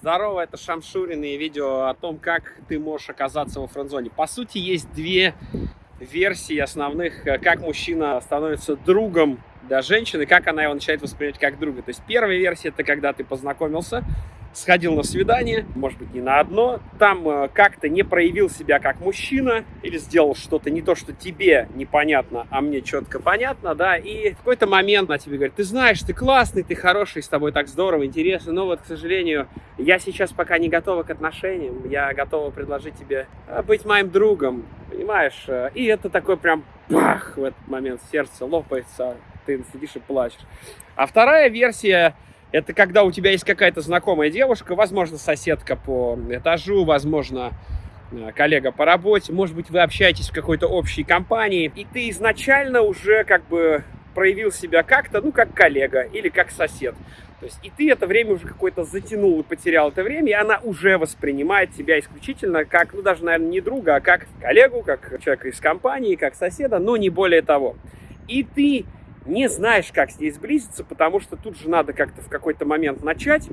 Здорово, это Шамшурин и видео о том, как ты можешь оказаться во френдзоне. По сути, есть две версии основных, э, как мужчина становится другом для женщины, как она его начинает воспринимать как друга. То есть первая версия, это когда ты познакомился, сходил на свидание, может быть, не на одно, там э, как-то не проявил себя как мужчина или сделал что-то не то, что тебе непонятно, а мне четко понятно, да, и в какой-то момент на тебе говорит, ты знаешь, ты классный, ты хороший, с тобой так здорово, интересно, но вот, к сожалению, я сейчас пока не готова к отношениям, я готова предложить тебе э, быть моим другом, понимаешь, э, и это такой прям бах, в этот момент сердце лопается, ты сидишь и плачешь. А вторая версия это когда у тебя есть какая-то знакомая девушка, возможно, соседка по этажу, возможно, э, коллега по работе, может быть, вы общаетесь в какой-то общей компании, и ты изначально уже как бы проявил себя как-то, ну, как коллега или как сосед. То есть и ты это время уже какое-то затянул и потерял это время, и она уже воспринимает тебя исключительно как, ну, даже, наверное, не друга, а как коллегу, как человека из компании, как соседа, но не более того. И ты не знаешь, как с ней сблизиться, потому что тут же надо как-то в какой-то момент начать,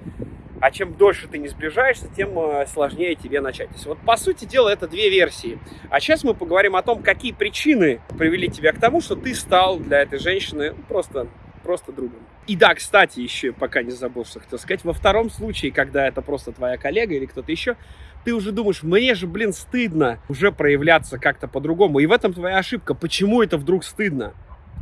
а чем дольше ты не сближаешься, тем э, сложнее тебе начать. То есть вот по сути дела это две версии. А сейчас мы поговорим о том, какие причины привели тебя к тому, что ты стал для этой женщины просто, просто другом. И да, кстати, еще пока не забыл, что хотел сказать, во втором случае, когда это просто твоя коллега или кто-то еще, ты уже думаешь, мне же, блин, стыдно уже проявляться как-то по-другому. И в этом твоя ошибка. Почему это вдруг стыдно?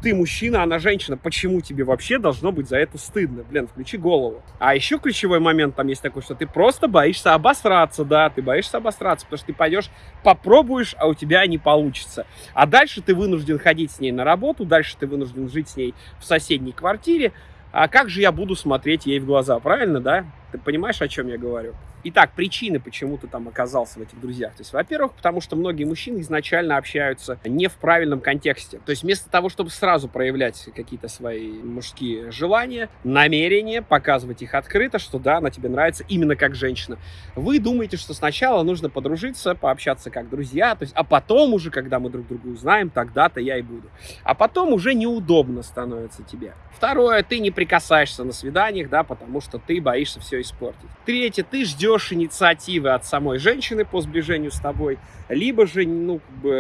Ты мужчина, она женщина, почему тебе вообще должно быть за это стыдно? Блин, включи голову. А еще ключевой момент там есть такой, что ты просто боишься обосраться, да, ты боишься обосраться, потому что ты пойдешь, попробуешь, а у тебя не получится. А дальше ты вынужден ходить с ней на работу, дальше ты вынужден жить с ней в соседней квартире. А как же я буду смотреть ей в глаза, правильно, да? Ты понимаешь, о чем я говорю? Итак, причины, почему ты там оказался в этих друзьях. То есть, во-первых, потому что многие мужчины изначально общаются не в правильном контексте. То есть, вместо того, чтобы сразу проявлять какие-то свои мужские желания, намерения, показывать их открыто, что да, она тебе нравится именно как женщина, вы думаете, что сначала нужно подружиться, пообщаться как друзья, то есть, а потом уже, когда мы друг друга узнаем, тогда-то я и буду. А потом уже неудобно становится тебе. Второе, ты не прикасаешься на свиданиях, да, потому что ты боишься все испортить. Третье, ты ждешь инициативы от самой женщины по сближению с тобой, либо же, ну, как бы,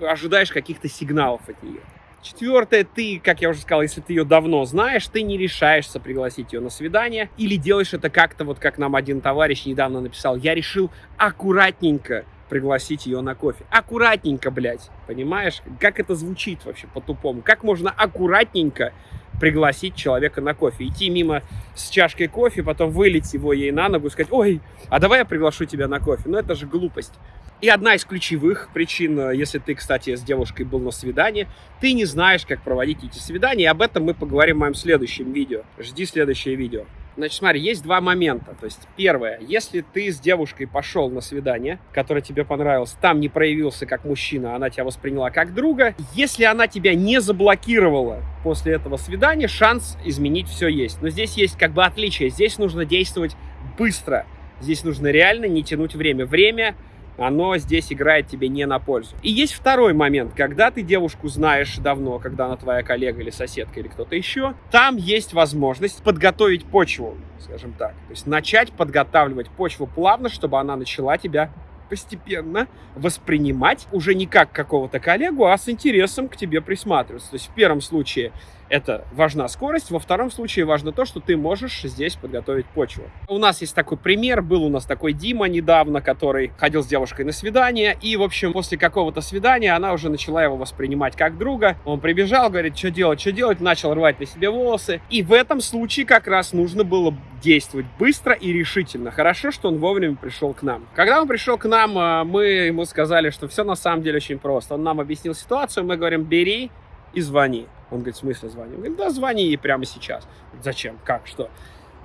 э, ожидаешь каких-то сигналов от нее. Четвертое, ты, как я уже сказал, если ты ее давно знаешь, ты не решаешься пригласить ее на свидание или делаешь это как-то, вот как нам один товарищ недавно написал, я решил аккуратненько пригласить ее на кофе. Аккуратненько, блядь, понимаешь? Как это звучит вообще по-тупому? Как можно аккуратненько пригласить человека на кофе. Идти мимо с чашкой кофе, потом вылить его ей на ногу и сказать, ой, а давай я приглашу тебя на кофе. Ну, это же глупость. И одна из ключевых причин, э, если ты, кстати, с девушкой был на свидании, ты не знаешь, как проводить эти свидания. И об этом мы поговорим в моем следующем видео. Жди следующее видео. Значит, смотри, есть два момента. То есть, первое, если ты с девушкой пошел на свидание, которое тебе понравилось, там не проявился как мужчина, она тебя восприняла как друга, если она тебя не заблокировала после этого свидания, шанс изменить все есть. Но здесь есть как бы отличие. Здесь нужно действовать быстро. Здесь нужно реально не тянуть время. Время оно здесь играет тебе не на пользу. И есть второй момент, когда ты девушку знаешь давно, когда она твоя коллега или соседка или кто-то еще, там есть возможность подготовить почву, скажем так. То есть начать подготавливать почву плавно, чтобы она начала тебя постепенно воспринимать уже не как какого-то коллегу, а с интересом к тебе присматриваться. То есть в первом случае это важна скорость, во втором случае важно то, что ты можешь здесь подготовить почву. У нас есть такой пример, был у нас такой Дима недавно, который ходил с девушкой на свидание, и, в общем, после какого-то свидания она уже начала его воспринимать как друга. Он прибежал, говорит, что делать, что делать, начал рвать на себе волосы. И в этом случае как раз нужно было действовать быстро и решительно. Хорошо, что он вовремя пришел к нам. Когда он пришел к нам, а, мы ему сказали, что все на самом деле очень просто. Он нам объяснил ситуацию, мы говорим, бери и звони. Он говорит, в смысле звони? Он говорит, да, звони ей прямо сейчас. Зачем? Как? Что?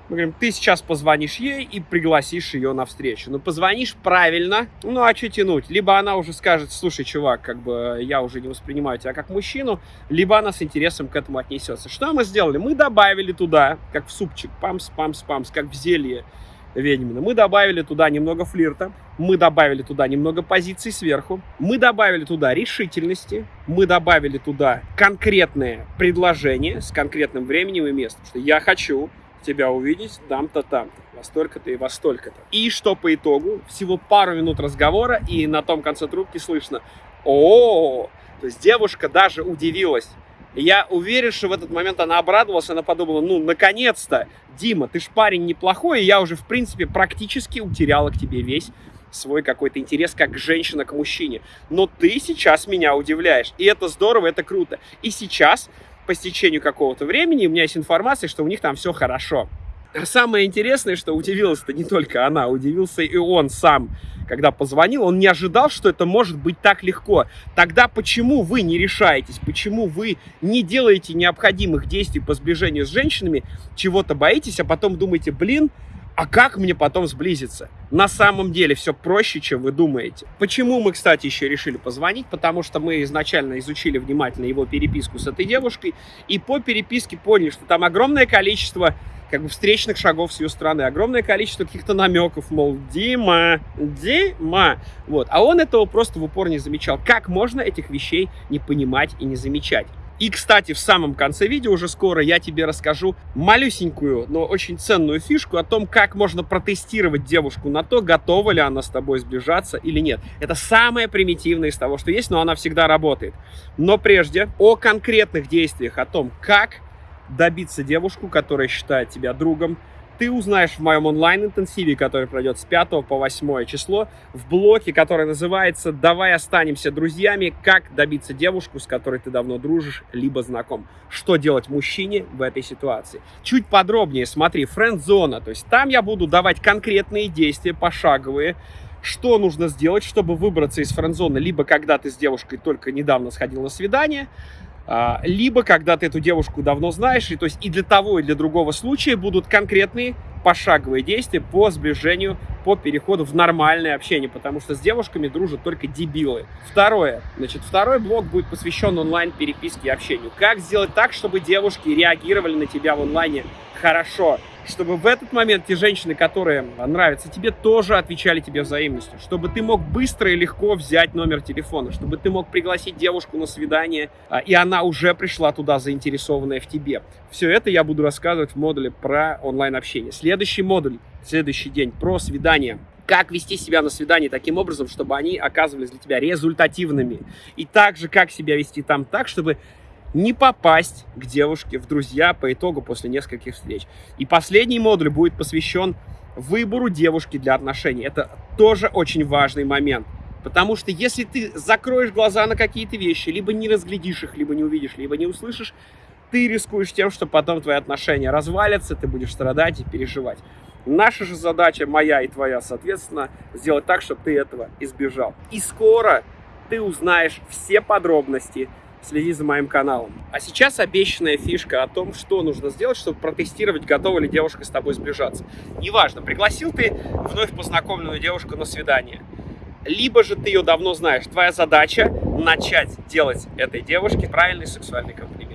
Мы говорим, ты сейчас позвонишь ей и пригласишь ее на встречу. Ну, позвонишь правильно, ну, а что тянуть? Либо она уже скажет, слушай, чувак, как бы я уже не воспринимаю тебя как мужчину, либо она с интересом к этому отнесется. Что мы сделали? Мы добавили туда, как в супчик, памс, памс, памс, как в зелье, ведьмина. Мы добавили туда немного флирта, мы добавили туда немного позиций сверху, мы добавили туда решительности, мы добавили туда конкретные предложения с конкретным временем и местом. Что я хочу тебя увидеть там-то, там-то, во столько-то и во столько-то. И что по итогу? Всего пару минут разговора, и на том конце трубки слышно о, -о, -о, То есть девушка даже удивилась. Я уверен, что в этот момент она обрадовалась, она подумала, ну, наконец-то, Дима, ты ж парень неплохой, и я уже, в принципе, практически утеряла к тебе весь свой какой-то интерес как женщина к мужчине. Но ты сейчас меня удивляешь. И это здорово, это круто. И сейчас по стечению какого-то времени у меня есть информация, что у них там все хорошо. Самое интересное, что удивилась-то не только она, удивился и он сам, когда позвонил. Он не ожидал, что это может быть так легко. Тогда почему вы не решаетесь? Почему вы не делаете необходимых действий по сближению с женщинами, чего-то боитесь, а потом думаете, блин, а как мне потом сблизиться? На самом деле все проще, чем вы думаете. Почему мы, кстати, еще решили позвонить? Потому что мы изначально изучили внимательно его переписку с этой девушкой, и по переписке поняли, что там огромное количество как бы встречных шагов с ее стороны, огромное количество каких-то намеков, мол, Дима, Дима, вот. А он этого просто в упор не замечал. Как можно этих вещей не понимать и не замечать? И, кстати, в самом конце видео уже скоро я тебе расскажу малюсенькую, но очень ценную фишку о том, как можно протестировать девушку на то, готова ли она с тобой сближаться или нет. Это самое примитивное из того, что есть, но она всегда работает. Но прежде о конкретных действиях, о том, как добиться девушку, которая считает тебя другом, ты узнаешь в моем онлайн-интенсиве, который пройдет с 5 по 8 число, в блоке, который называется «Давай останемся друзьями. Как добиться девушку, с которой ты давно дружишь, либо знаком». Что делать мужчине в этой ситуации? Чуть подробнее смотри, френд-зона. То есть там я буду давать конкретные действия, пошаговые, что нужно сделать, чтобы выбраться из френд-зоны, либо когда ты с девушкой только недавно сходил на свидание, либо когда ты эту девушку давно знаешь, и то есть и для того, и для другого случая будут конкретные пошаговые действия по сближению, по переходу в нормальное общение, потому что с девушками дружат только дебилы. Второе, значит, второй блок будет посвящен онлайн-переписке и общению. Как сделать так, чтобы девушки реагировали на тебя в онлайне хорошо, чтобы в этот момент те женщины, которые нравятся тебе, тоже отвечали тебе взаимностью, чтобы ты мог быстро и легко взять номер телефона, чтобы ты мог пригласить девушку на свидание, а, и она уже пришла туда заинтересованная в тебе. Все это я буду рассказывать в модуле про онлайн-общение. Следующий модуль, следующий день про свидание как вести себя на свидании таким образом, чтобы они оказывались для тебя результативными. И также, как себя вести там так, чтобы не попасть к девушке в друзья по итогу после нескольких встреч. И последний модуль будет посвящен выбору девушки для отношений. Это тоже очень важный момент. Потому что если ты закроешь глаза на какие-то вещи, либо не разглядишь их, либо не увидишь, либо не услышишь, ты рискуешь тем, что потом твои отношения развалятся, ты будешь страдать и переживать. Наша же задача, моя и твоя, соответственно, сделать так, чтобы ты этого избежал. И скоро ты узнаешь все подробности следи за моим каналом. А сейчас обещанная фишка о том, что нужно сделать, чтобы протестировать, готова ли девушка с тобой сближаться. Неважно, пригласил ты вновь познакомленную девушку на свидание, либо же ты ее давно знаешь. Твоя задача начать делать этой девушке правильный сексуальный комплимент.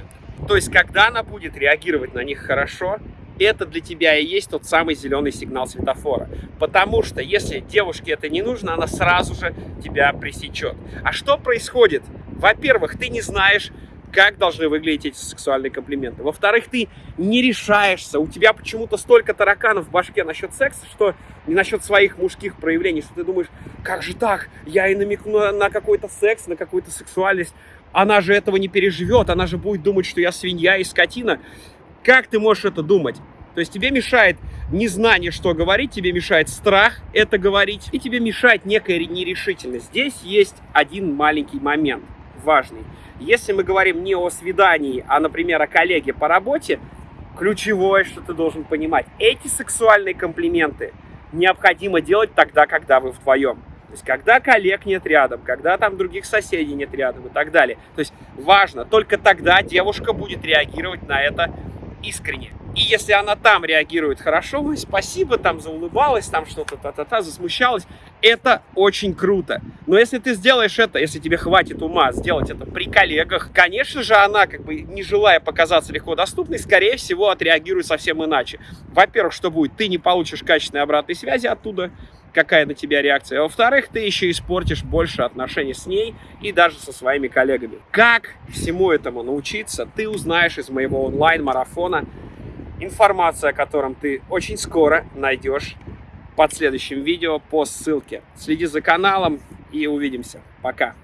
То есть, когда она будет реагировать на них хорошо, это для тебя и есть тот самый зеленый сигнал светофора. Потому что если девушке это не нужно, она сразу же тебя пресечет. А что происходит? Во-первых, ты не знаешь, как должны выглядеть эти сексуальные комплименты. Во-вторых, ты не решаешься. У тебя почему-то столько тараканов в башке насчет секса, что не насчет своих мужских проявлений, что ты думаешь, как же так? Я и намекну на, какой-то секс, на какую-то сексуальность. Она же этого не переживет, она же будет думать, что я свинья и скотина. Как ты можешь это думать? То есть тебе мешает незнание, что говорить, тебе мешает страх это говорить, и тебе мешает некая нерешительность. Здесь есть один маленький момент, важный. Если мы говорим не о свидании, а, например, о коллеге по работе, ключевое, что ты должен понимать, эти сексуальные комплименты необходимо делать тогда, когда вы вдвоем. То есть, когда коллег нет рядом, когда там других соседей нет рядом и так далее. То есть, важно, только тогда девушка будет реагировать на это искренне. И если она там реагирует хорошо, ой, спасибо, там заулыбалась, там что-то та-та-та, засмущалась, это очень круто. Но если ты сделаешь это, если тебе хватит ума сделать это при коллегах, конечно же, она, как бы не желая показаться легко доступной, скорее всего, отреагирует совсем иначе. Во-первых, что будет? Ты не получишь качественной обратной связи оттуда, какая на тебя реакция. Во-вторых, ты еще испортишь больше отношений с ней и даже со своими коллегами. Как всему этому научиться, ты узнаешь из моего онлайн-марафона информация о котором ты очень скоро найдешь под следующим видео по ссылке. Следи за каналом и увидимся. Пока!